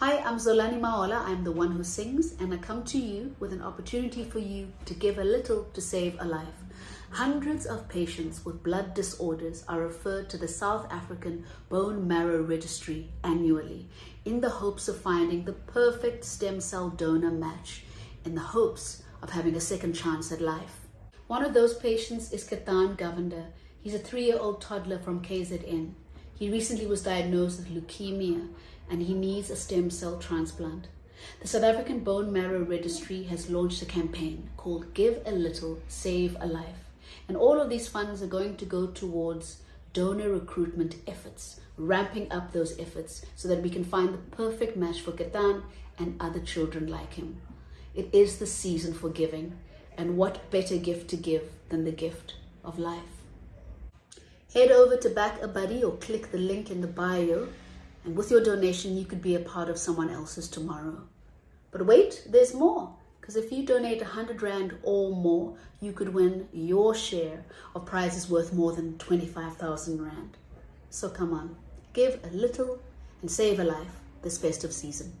Hi, I'm Zolani Mahola. I'm the one who sings, and I come to you with an opportunity for you to give a little to save a life. Hundreds of patients with blood disorders are referred to the South African Bone Marrow Registry annually in the hopes of finding the perfect stem cell donor match, in the hopes of having a second chance at life. One of those patients is Ketan Govender. He's a three-year-old toddler from KZN. He recently was diagnosed with leukemia and he needs a stem cell transplant. The South African Bone Marrow Registry has launched a campaign called Give a Little, Save a Life. And all of these funds are going to go towards donor recruitment efforts, ramping up those efforts so that we can find the perfect match for Ketan and other children like him. It is the season for giving, and what better gift to give than the gift of life? Head over to BackaBuddy or click the link in the bio. And with your donation, you could be a part of someone else's tomorrow. But wait, there's more. Because if you donate 100 Rand or more, you could win your share of prizes worth more than 25,000 Rand. So come on, give a little and save a life this festive season.